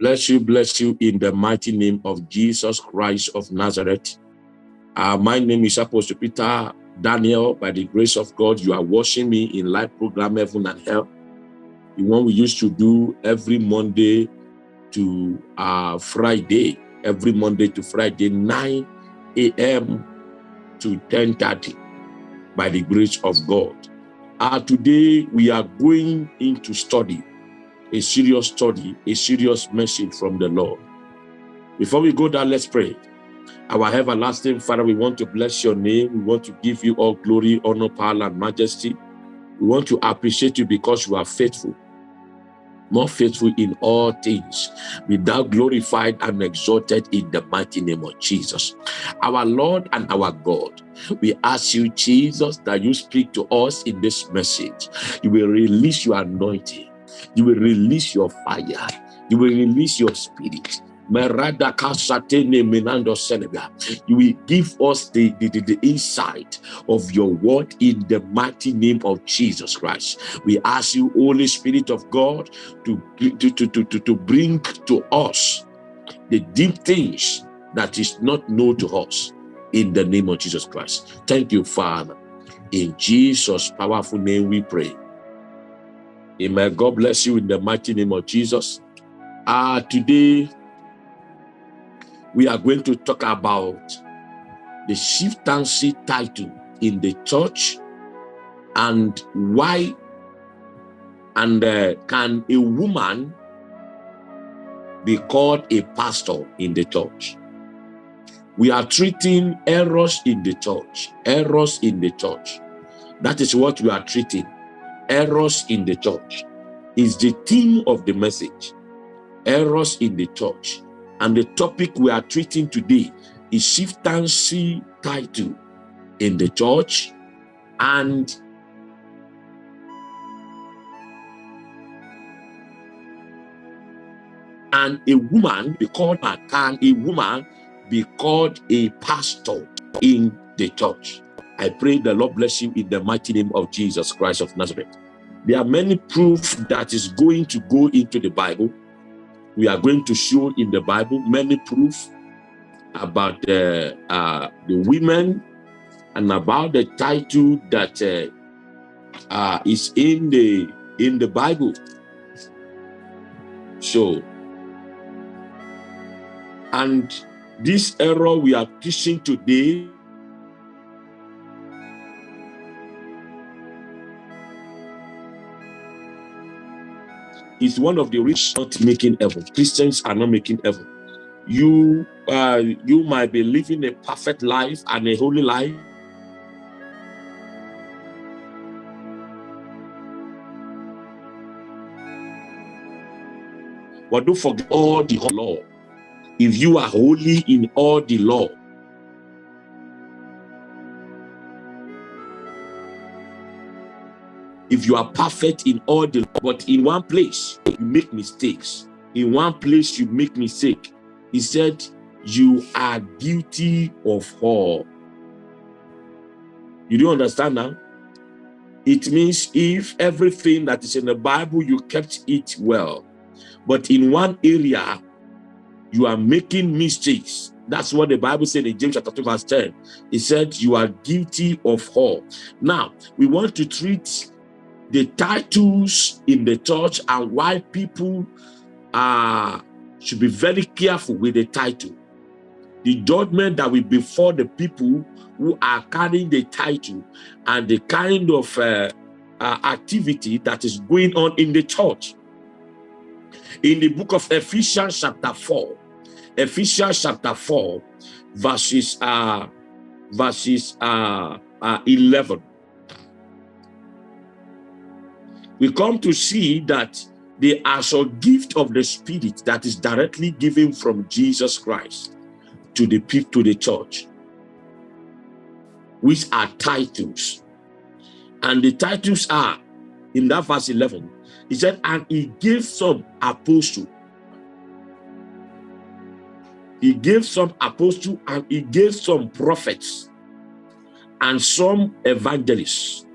Bless you, bless you in the mighty name of Jesus Christ of Nazareth. Uh, my name is Apostle Peter Daniel. By the grace of God, you are watching me in live program Heaven and Hell. The one we used to do every Monday to uh, Friday, every Monday to Friday, 9 a.m. to 10.30 by the grace of God. Uh, today, we are going into study, a serious study, a serious message from the Lord. Before we go there, let's pray. Our everlasting Father, we want to bless your name. We want to give you all glory, honor, power, and majesty. We want to appreciate you because you are faithful more faithful in all things, be thou glorified and exalted in the mighty name of Jesus. Our Lord and our God, we ask you, Jesus, that you speak to us in this message. You will release your anointing. You will release your fire. You will release your spirit. You will give us the, the, the, the, insight of your word in the mighty name of Jesus Christ. We ask you, Holy Spirit of God, to, to, to, to, to bring to us the deep things that is not known to us in the name of Jesus Christ. Thank you, Father. In Jesus' powerful name we pray. Amen. God bless you in the mighty name of Jesus. Uh, today, we are going to talk about the chieftaincy title in the church and why and uh, can a woman be called a pastor in the church we are treating errors in the church errors in the church that is what we are treating errors in the church is the theme of the message. Errors in the church. And the topic we are treating today is chieftaincy title in the church and and a woman be called a can a woman be called a pastor in the church? I pray the lord bless you in the mighty name of jesus christ of nazareth there are many proofs that is going to go into the bible we are going to show in the Bible many proofs about uh, uh, the women and about the title that uh, uh, is in the in the Bible. So, and this error we are teaching today is one of the rich not making heaven. Christians are not making heaven. You uh, you might be living a perfect life and a holy life. But don't forget all the law. If you are holy in all the law, if you are perfect in all the but in one place you make mistakes. In one place you make mistake. He said you are guilty of all. You don't understand now? It means if everything that is in the bible you kept it well but in one area you are making mistakes. That's what the bible said in james chapter 2 verse 10 it said you are guilty of all. Now we want to treat the titles in the church and why people uh, should be very careful with the title. The judgment that will befall the people who are carrying the title and the kind of uh, uh, activity that is going on in the church. In the book of Ephesians chapter 4, Ephesians chapter 4, verses, uh, verses uh, uh, 11 we come to see that they are actual gift of the spirit that is directly given from Jesus Christ to the people, to the church, which are titles. And the titles are, in that verse 11, he said, and he gave some apostle. He gave some apostle and he gave some prophets and some evangelists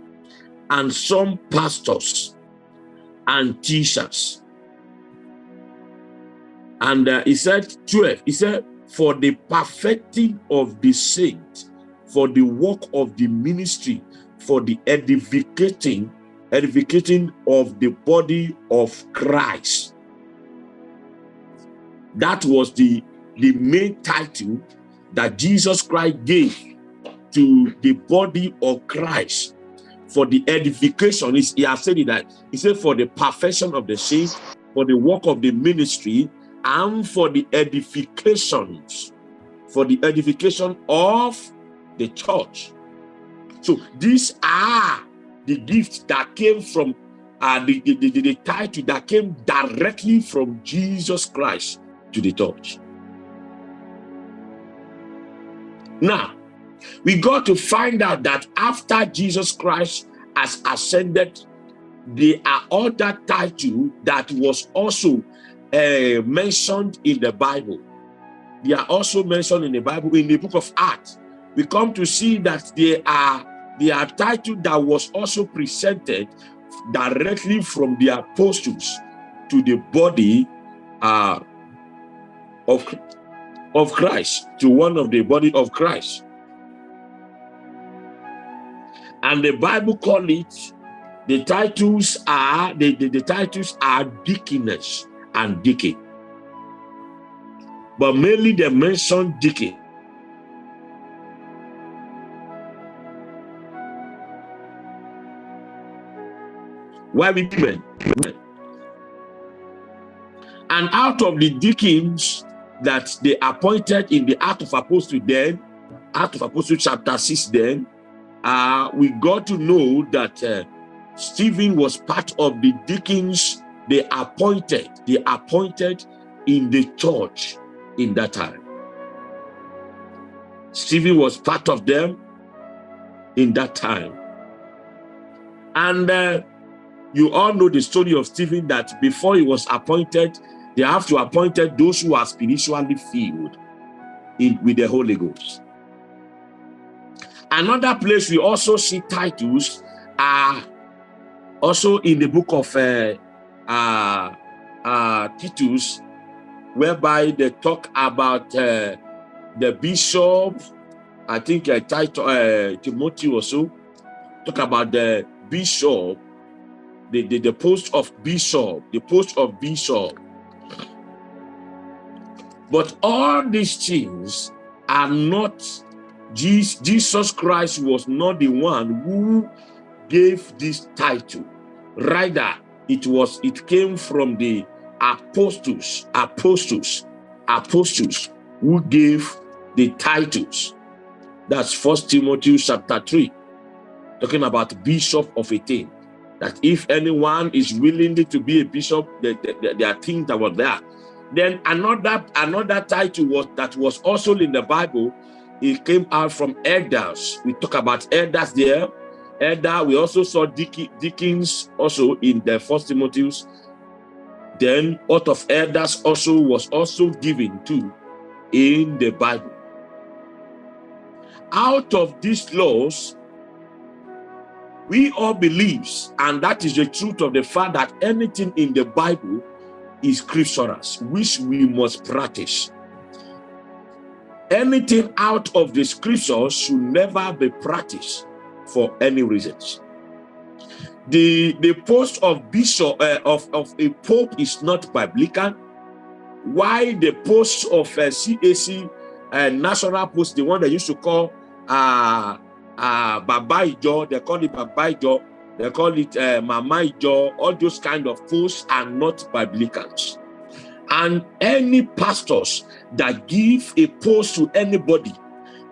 and some pastors and teachers And uh, he said 12, he said, for the perfecting of the saint, for the work of the ministry, for the edificating, edificating of the body of Christ. That was the, the main title that Jesus Christ gave to the body of Christ for the edification. He has said it that he said for the perfection of the saints, for the work of the ministry, and for the edifications, for the edification of the church. So these are the gifts that came from uh, the, the, the, the title that came directly from Jesus Christ to the church. Now, we got to find out that after Jesus Christ has ascended, there are other titles that was also uh, mentioned in the Bible. They are also mentioned in the Bible in the book of Acts. We come to see that there are they are title that was also presented directly from the apostles to the body uh, of, of Christ, to one of the body of Christ. And the Bible call it, the titles are, the, the, the titles are deaconess and deacon. But mainly they mention deacon. Why women? And out of the deacons that they appointed in the Act of Apostle then, Act of Apostle chapter 6 then, uh, we got to know that uh, Stephen was part of the deacons they appointed, they appointed in the church in that time. Stephen was part of them in that time. And uh, you all know the story of Stephen that before he was appointed, they have to appointed those who are spiritually filled in, with the Holy Ghost. Another place we also see titles are also in the book of uh, uh, uh, Titus, whereby they talk about uh, the bishop, I think uh, title, uh, Timothy also, talk about the bishop the, the, the post of bishop, the post of bishop. But all these things are not, Jesus Christ was not the one who gave this title. Rather, it was, it came from the apostles, apostles, apostles who gave the titles. That's First Timothy chapter 3, talking about bishop of a thing that if anyone is willing to be a bishop, there, there, there are things that were there. Then another another title was that was also in the Bible. It came out from elders. We talk about elders there. Elder, we also saw deacons also in the first Timothy's. Then out of elders also was also given to in the Bible. Out of these laws, we all believes, and that is the truth of the fact that anything in the Bible is scriptural, which we must practice. Anything out of the scriptures should never be practiced for any reasons. The, the post of bishop uh, of, of a pope is not biblical. Why the post of a CAC uh, national post, the one they used to call uh, uh, Baba Ijo, they call it Baba Ijo, they call it uh, Mama Ijo, all those kind of posts are not biblicals. And any pastors that give a post to anybody,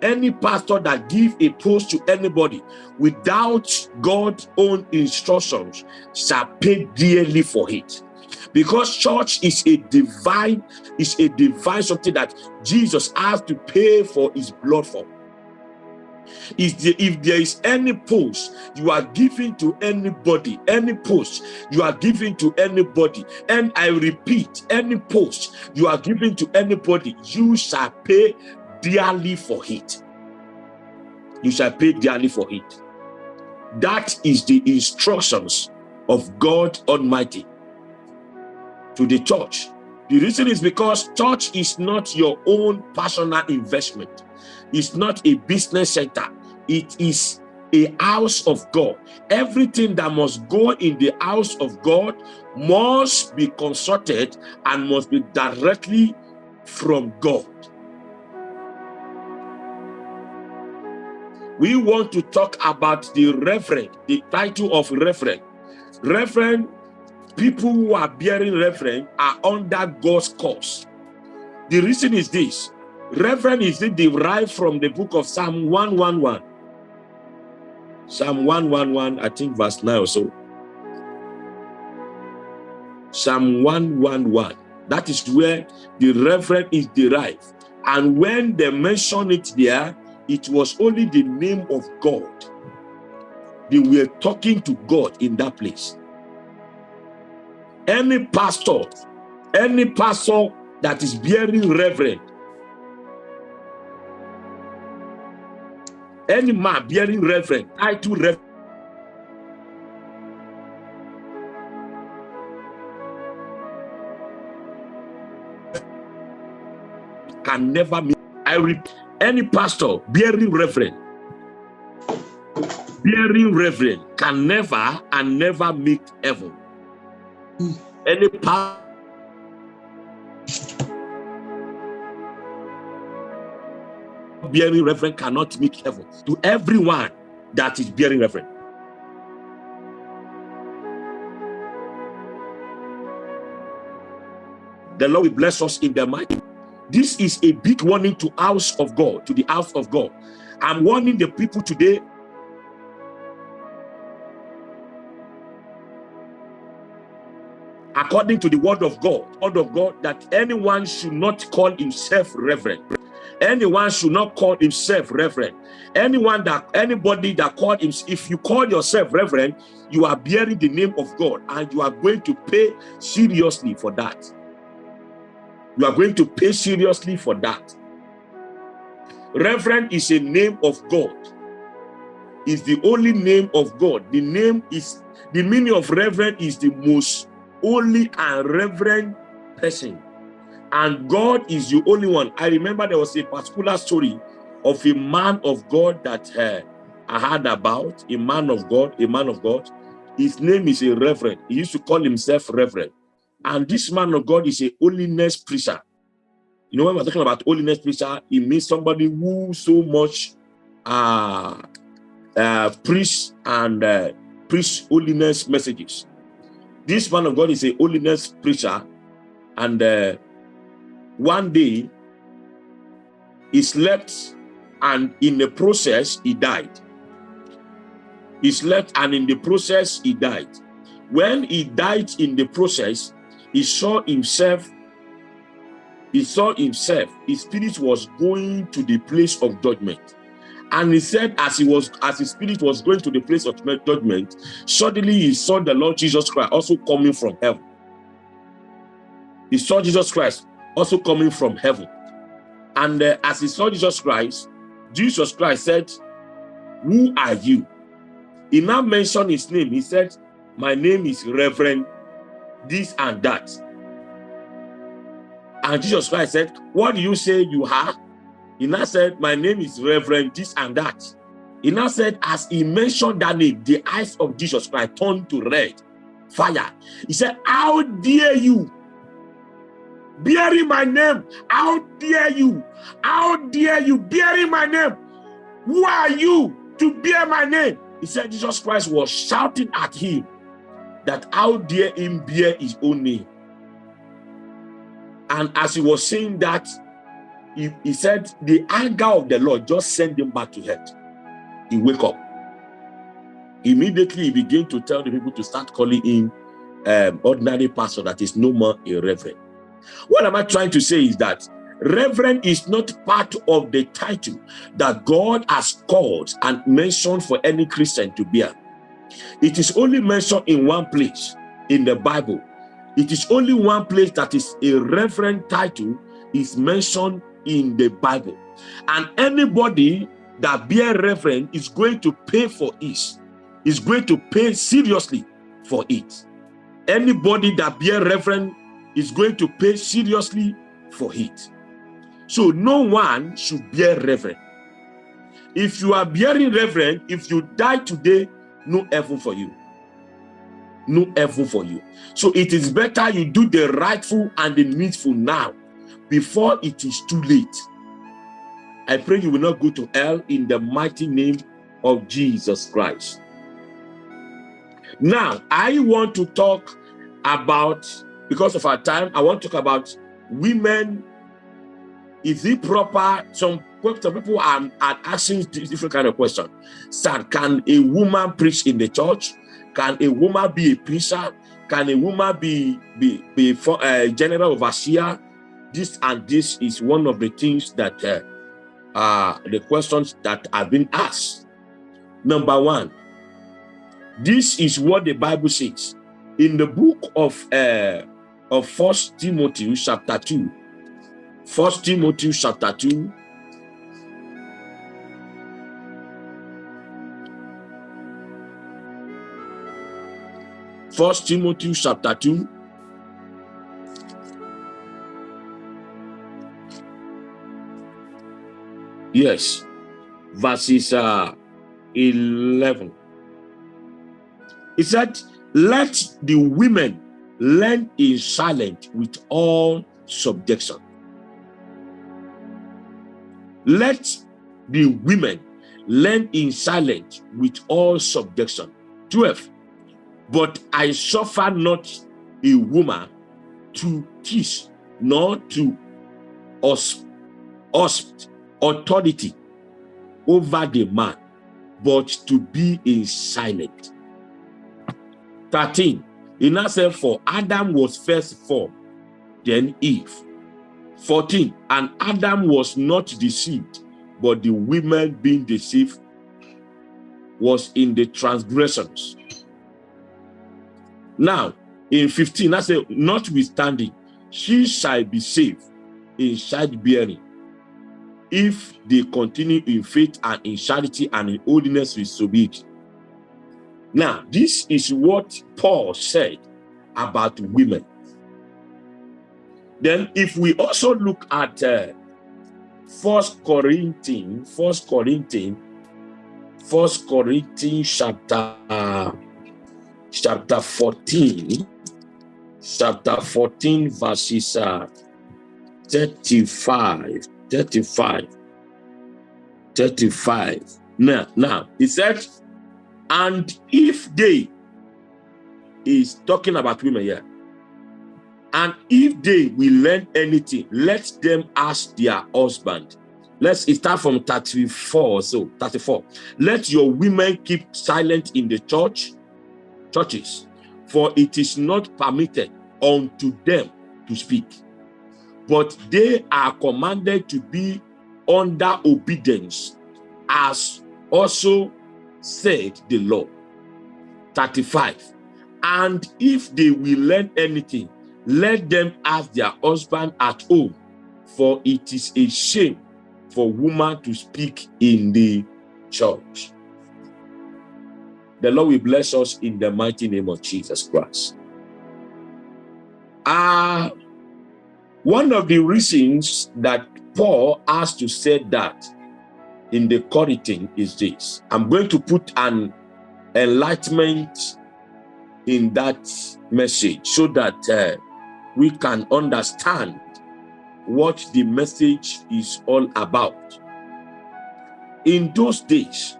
any pastor that give a post to anybody without God's own instructions shall pay dearly for it. Because church is a divine is a divine something that jesus has to pay for his blood for if there, if there is any post you are giving to anybody, any post you are giving to anybody, and I repeat, any post you are giving to anybody, you shall pay dearly for it. You shall pay dearly for it. That is the instructions of God Almighty to the church The reason is because church is not your own personal investment. It's not a business center. It is a house of God. Everything that must go in the house of God must be consulted and must be directly from God. We want to talk about the reverend, the title of reverend. Reverend, people who are bearing reverend are under God's cause. The reason is this. Reverend is derived from the book of Psalm 111. Psalm 111, I think verse 9 or so. Psalm 111. That is where the reverend is derived. And when they mention it there, it was only the name of God. They were talking to God in that place. Any pastor, any pastor that is bearing reverend, any man bearing reverend, title reverend, can never meet. I repeat, any pastor bearing reverend, bearing reverend can never and never meet heaven. Any power bearing reverend cannot meet heaven. To everyone that is bearing reverend. The Lord will bless us in the mighty this is a big warning to house of God, to the house of God. I'm warning the people today according to the word of God, word of God, that anyone should not call himself reverend. Anyone should not call himself reverend. Anyone that anybody that called him, if you call yourself reverend, you are bearing the name of God and you are going to pay seriously for that. You are going to pay seriously for that. Reverend is a name of God. Is the only name of God. The name is, the meaning of reverend is the most holy and reverend person. And God is the only one. I remember there was a particular story of a man of God that uh, I heard about, a man of God, a man of God. His name is a reverend. He used to call himself reverend. And this man of God is a holiness preacher. You know, when we're talking about holiness preacher, it means somebody who so much uh, uh, preach and uh, preach holiness messages. This man of God is a holiness preacher. And uh, one day, he slept and in the process, he died. He slept and in the process, he died. When he died in the process, he saw himself he saw himself his spirit was going to the place of judgment and he said as he was as his spirit was going to the place of judgment suddenly he saw the lord jesus christ also coming from heaven he saw jesus christ also coming from heaven and uh, as he saw jesus christ jesus christ said who are you he now mentioned his name he said my name is reverend this and that. And Jesus Christ said, what do you say you are? He now said, my name is Reverend this and that. He now said, as he mentioned that name, the eyes of Jesus Christ turned to red, fire. He said, how dare you bearing my name? How dare you? How dare you bearing my name? Who are you to bear my name? He said Jesus Christ was shouting at him that how dare him bear his own name. And as he was saying that, he, he said the anger of the Lord just sent him back to health. He wake up. Immediately he began to tell the people to start calling him um, ordinary pastor that is no more a reverend. What am I trying to say is that reverend is not part of the title that God has called and mentioned for any Christian to bear. It is only mentioned in one place in the Bible. It is only one place that is a reverend title is mentioned in the Bible. And anybody that bear reverend is going to pay for it, is going to pay seriously for it. Anybody that bear reverend is going to pay seriously for it. So no one should bear reverend. If you are bearing reverend, if you die today, no heaven for you. No heaven for you. So it is better you do the rightful and the needful now before it is too late. I pray you will not go to hell in the mighty name of Jesus Christ. Now, I want to talk about, because of our time, I want to talk about women. Is it proper? Some, people are, are asking different kind of questions. Sir, can a woman preach in the church? Can a woman be a preacher? Can a woman be, be, be for, a uh, general overseer? This and this is one of the things that uh, are the questions that have been asked. Number one, this is what the Bible says in the book of uh, of First Timothy chapter two. First Timothy chapter two. First Timothy chapter two. Yes, verses uh, 11. He said, let the women learn in silence with all subjection. Let the women learn in silence with all subjection. 12. But I suffer not a woman to teach, nor to us, us authority over the man, but to be in silence. 13. He now said, For Adam was first formed, then Eve. 14. And Adam was not deceived, but the women being deceived was in the transgressions. Now, in 15, I say, Notwithstanding, she shall be saved in childbearing if they continue in faith and in charity and in holiness with sobriety. Now, this is what Paul said about women. Then if we also look at uh, First Corinthians, First Corinthians, First Corinthians chapter uh, chapter 14, chapter 14 verses uh, 35, 35, 35. Now, now, he said, and if they is talking about women here, and if they will learn anything, let them ask their husband. Let's start from 34 so 34. Let your women keep silent in the church, churches, for it is not permitted unto them to speak. But they are commanded to be under obedience, as also said the law. 35. And if they will learn anything, let them ask their husband at home, for it is a shame for woman to speak in the church. The Lord will bless us in the mighty name of Jesus Christ. Uh, one of the reasons that Paul has to say that in the Corinthian is this. I'm going to put an enlightenment in that message so that uh, we can understand what the message is all about. In those days,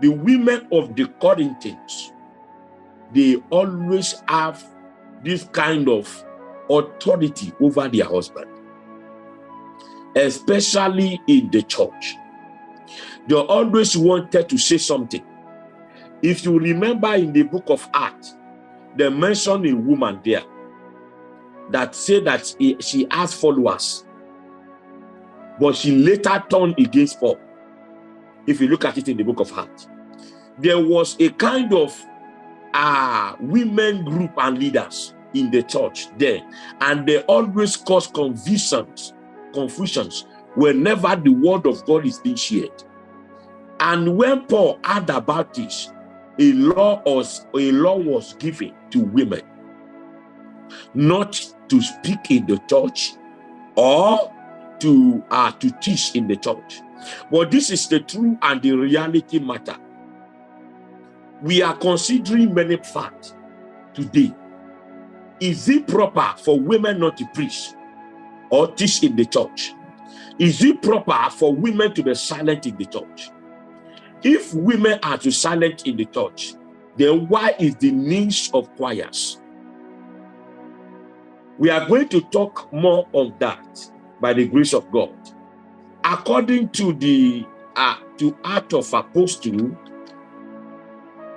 the women of the Corinthians, they always have this kind of authority over their husband, especially in the church. They always wanted to say something. If you remember in the book of Acts, they mentioned a woman there that said that he, she has followers, but she later turned against Paul. If you look at it in the book of Acts, there was a kind of uh, women group and leaders in the church there, and they always cause confusions, confusions whenever the word of God is being shared. And when Paul heard about this, a law was a law was given to women not to speak in the church or to uh, to teach in the church. But this is the true and the reality matter. We are considering many facts today. Is it proper for women not to preach or teach in the church? Is it proper for women to be silent in the church? If women are to silent in the church, then why is the niche of choirs? We are going to talk more on that by the grace of God. According to the uh, to Art of Apostle,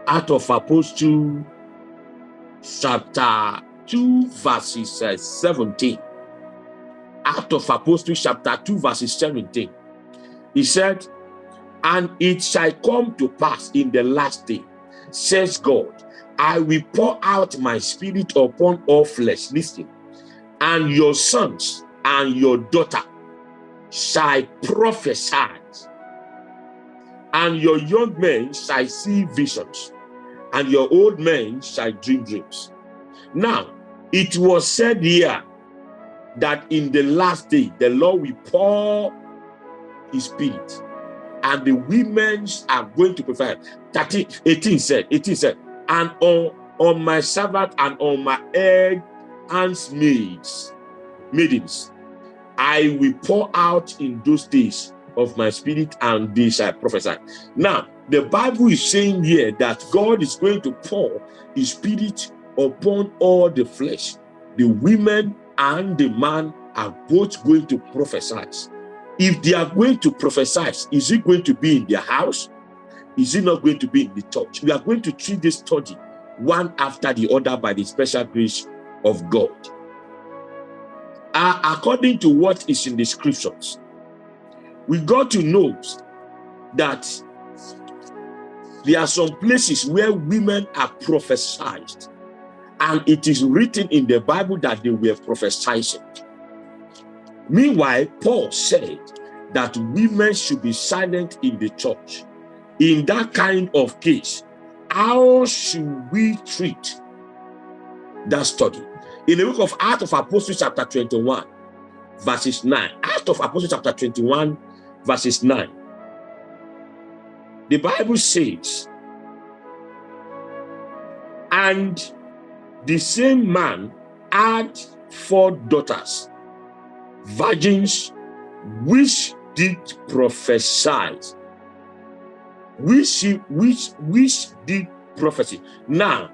Art of Apostle, chapter 2, verses uh, 17. Art of Apostle, chapter 2, verses 17. He said, And it shall come to pass in the last day, says God, I will pour out my spirit upon all flesh. Listen, and your sons and your daughter shall prophesy, and your young men shall see visions, and your old men shall dream dreams. Now, it was said here that in the last day, the Lord will pour his spirit, and the women are going to prefer. 13, 18 said, 18 said, and on, on my Sabbath and on my egg handmaids, maidens, I will pour out in those days of my spirit and they shall prophesy. Now, the Bible is saying here that God is going to pour his spirit upon all the flesh. The women and the man are both going to prophesy. If they are going to prophesy, is it going to be in their house? Is it not going to be in the church? We are going to treat this study one after the other by the special grace of God uh, according to what is in the scriptures, we got to know that there are some places where women are prophesied, and it is written in the Bible that they were prophesying. Meanwhile, Paul said that women should be silent in the church. In that kind of case, how should we treat that study? In the book of Acts of Apostles, chapter 21, verses 9. Acts of Apostles, chapter 21, verses 9. The Bible says, and the same man had four daughters, virgins, which did prophesy, which, which, which did prophecy. Now,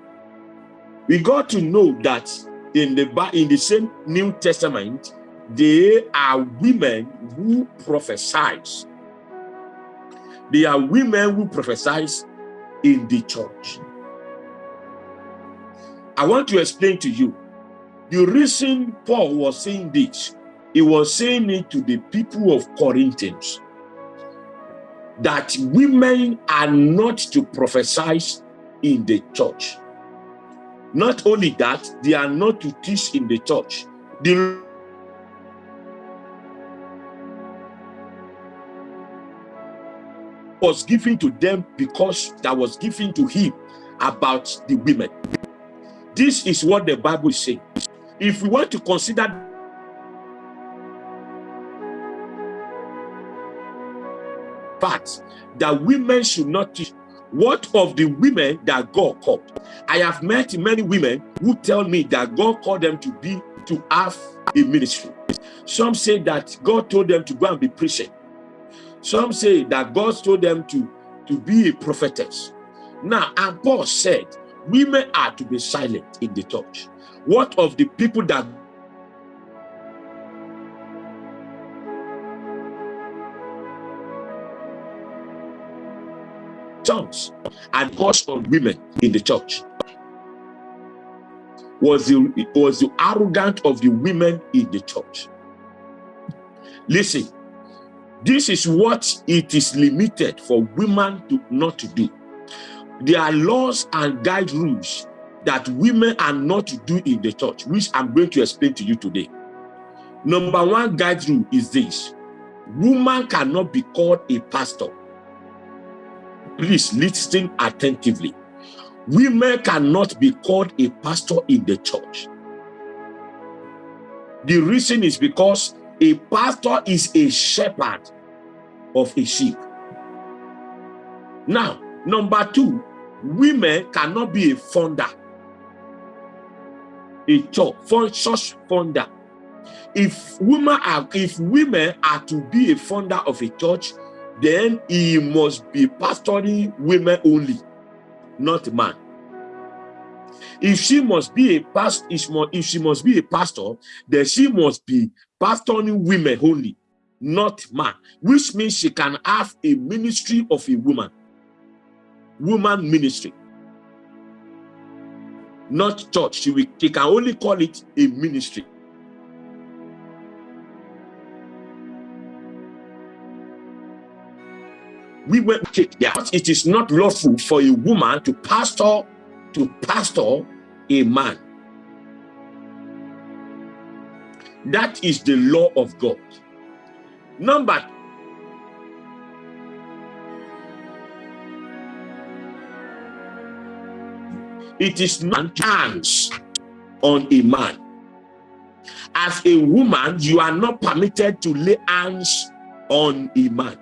we got to know that in the in the same New Testament, they are women who prophesize. They are women who prophesize in the church. I want to explain to you the reason Paul was saying this. He was saying it to the people of Corinthians that women are not to prophesy in the church. Not only that, they are not to teach in the church. The was given to them because that was given to him about the women. This is what the Bible saying. If we want to consider facts that women should not teach what of the women that God called? I have met many women who tell me that God called them to be, to have a ministry. Some say that God told them to go and be preaching. Some say that God told them to, to be a prophetess. Now, and Paul said, women are to be silent in the church. What of the people that tongues and force on women in the church? Was the was the arrogance of the women in the church? Listen this is what it is limited for women to not do there are laws and guide rules that women are not to do in the church which i'm going to explain to you today number one guide rule is this woman cannot be called a pastor Please listen attentively. Women cannot be called a pastor in the church. The reason is because a pastor is a shepherd of a sheep. Now, number two, women cannot be a founder, a church, church founder. If women are if women are to be a founder of a church, then he must be pastoring women only, not man. If she must be a pastor, if she must be a pastor, then she must be pastoring women only, not man, which means she can have a ministry of a woman, woman ministry, not church. She, will, she can only call it a ministry. we went that it is not lawful for a woman to pastor to pastor a man that is the law of god number it is not hands on a man as a woman you are not permitted to lay hands on a man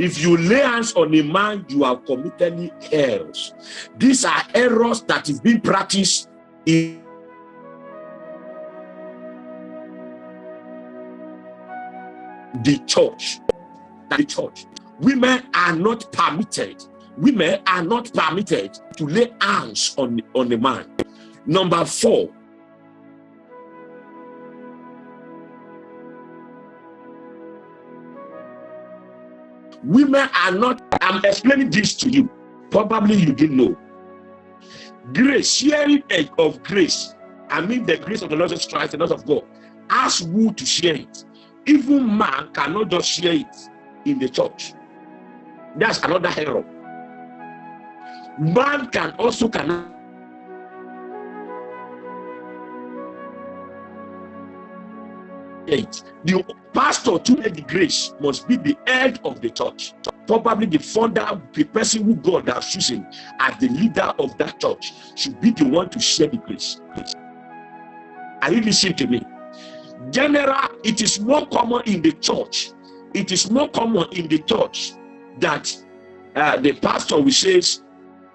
if you lay hands on a man, you have committed errors. These are errors that is being practiced in the church. The church. Women are not permitted. Women are not permitted to lay hands on, on a man. Number four, Women are not, I'm explaining this to you. Probably you didn't know. Grace, sharing of grace, I mean the grace of the Lord Jesus Christ, the Lord of God, ask who to share it. Even man cannot just share it in the church. That's another error. Man can also cannot. The pastor to make the grace must be the head of the church. Probably the founder, the person who God has chosen as the leader of that church should be the one to share the grace. Are you listening to me? General, it is more common in the church. It is more common in the church that uh, the pastor will say,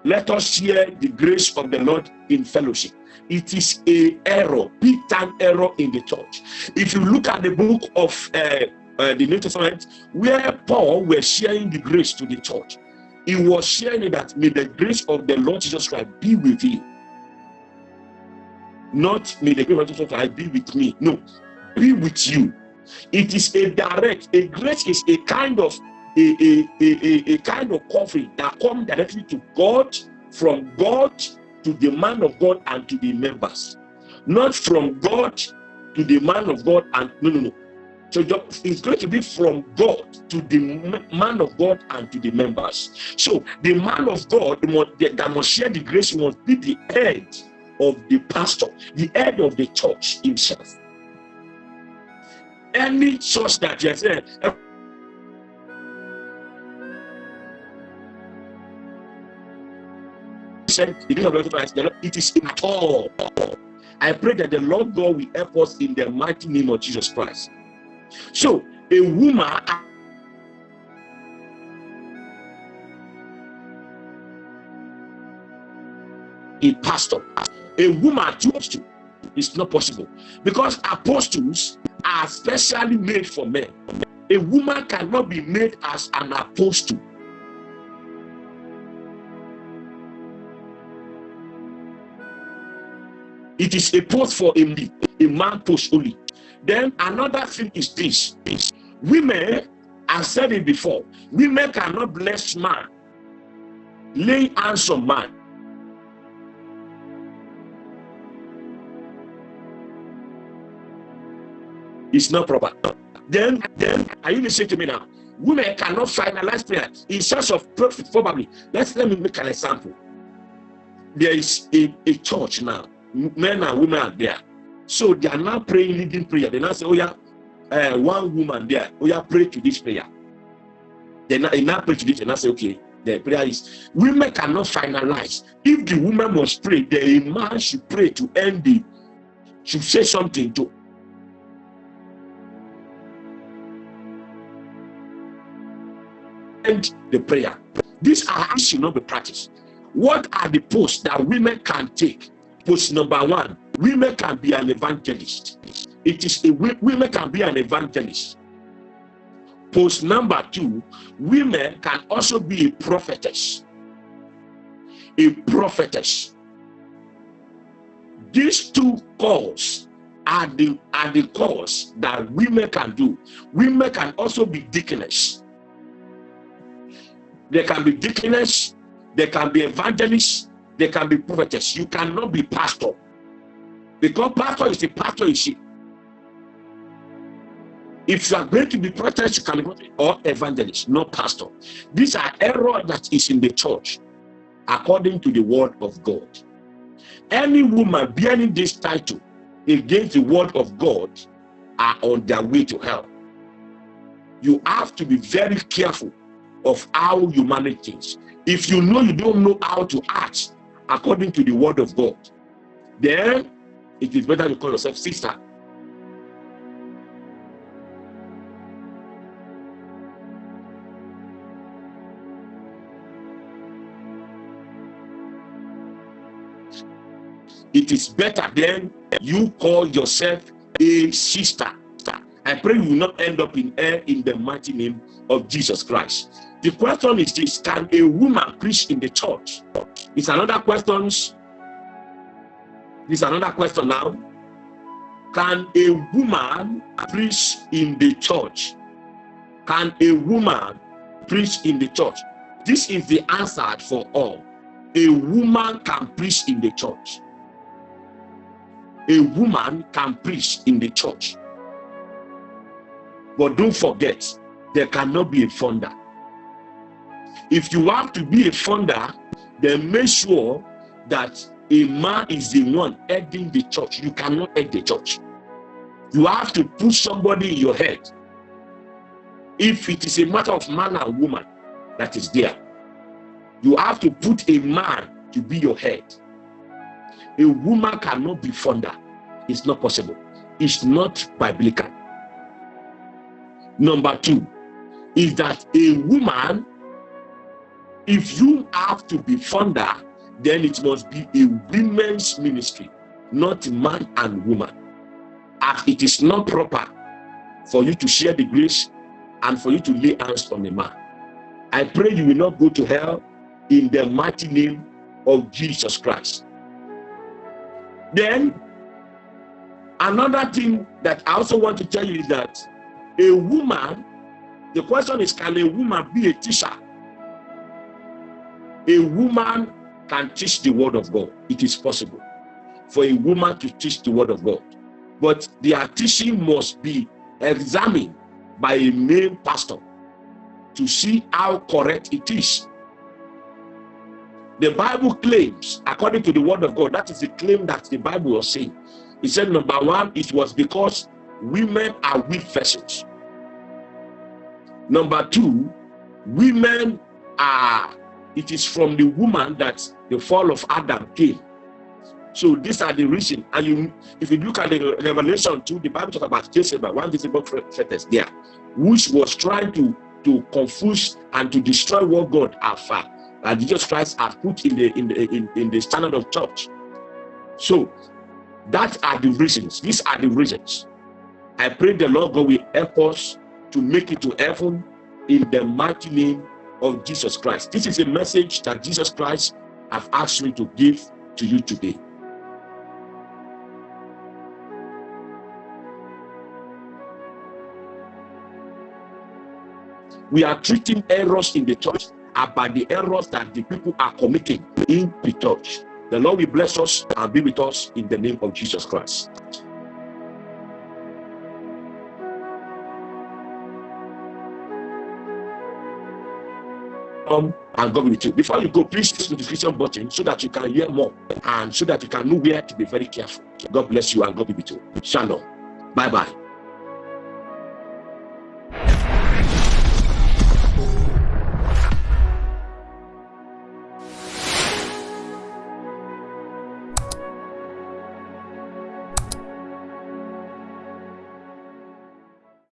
let us share the grace of the Lord in fellowship. It is a error big time error in the church. If you look at the book of uh, uh, the new testament where paul was sharing the grace to the church he was sharing that may the grace of the lord jesus christ be with you. Not may the grace of jesus christ be with me. No be with you. It is a direct a grace is a kind of a a a, a kind of covering that come directly to god from god to the man of God and to the members, not from God to the man of God and no, no, no. So it's going to be from God to the man of God and to the members. So the man of God that must share the grace must be the head of the pastor, the head of the church himself. Any church that you say, the of it is in all. I pray that the Lord God will help us in the mighty name of Jesus Christ. So, a woman a pastor, a woman apostle is not possible because apostles are specially made for men. A woman cannot be made as an apostle. It is a post for a, a man post only. Then another thing is this. Women, I said it before, women cannot bless man, lay hands on man. It's not proper. Then, then, are you listening to me now? Women cannot finalize prayer in search of perfect, probably. Let's let me make an example. There is a, a church now men and women are there. So they are now praying leading prayer. They now say, Oh, yeah, uh, one woman there, oh, yeah, pray to this prayer. Then they now pray to this, and I say, Okay, the prayer is women cannot finalize. If the woman must pray, the man should pray to end it, should say something to end the prayer. These are should not be practiced. What are the posts that women can take Post number one, women can be an evangelist. It is a women can be an evangelist. Post number two, women can also be a prophetess. A prophetess. These two calls are the are the calls that women can do. Women can also be deaconess. They can be deaconess, they can be evangelists, they can be prophetess. You cannot be pastor. Because pastor is a pastor is she. If you are going to be prophetess, you can be or evangelist, not pastor. These are error that is in the church, according to the word of God. Any woman bearing this title against the word of God are on their way to hell. You have to be very careful of how you manage things. If you know you don't know how to act according to the word of God, then it is better to call yourself sister. It is better then you call yourself a sister. I pray you will not end up in air in the mighty name of Jesus Christ. The question is this, can a woman preach in the church? It's another question. It's another question now. Can a woman preach in the church? Can a woman preach in the church? This is the answer for all. A woman can preach in the church. A woman can preach in the church. But don't forget, there cannot be a founder. If you want to be a founder, then make sure that a man is the one heading the church. You cannot head the church. You have to put somebody in your head. If it is a matter of man and woman that is there, you have to put a man to be your head. A woman cannot be founder. It's not possible. It's not biblical. Number two is that a woman if you have to be founder, then it must be a women's ministry, not man and woman. As it is not proper for you to share the grace and for you to lay hands on a man. I pray you will not go to hell in the mighty name of Jesus Christ. Then, another thing that I also want to tell you is that a woman, the question is, can a woman be a teacher? A woman can teach the word of God. It is possible for a woman to teach the word of God. But their teaching must be examined by a male pastor to see how correct it is. The Bible claims, according to the word of God, that is the claim that the Bible was saying. It said, number one, it was because women are weak vessels. Number two, women are it is from the woman that the fall of Adam came. So these are the reason. And you, if you look at the Revelation 2, the Bible talks about Jezebel, one visible fetus there, which was trying to, to confuse and to destroy what God found, that Jesus Christ had put in the in the in, in the standard of church. So that are the reasons. These are the reasons. I pray the Lord God will help us to make it to heaven in the mighty name of Jesus Christ. This is a message that Jesus Christ have asked me to give to you today. We are treating errors in the church about the errors that the people are committing in the church. The Lord will bless us and be with us in the name of Jesus Christ. Come and God with you. Before you go, please hit the notification button so that you can hear more and so that you can know where to be very careful. God bless you and God be with you. Shalom. Bye bye.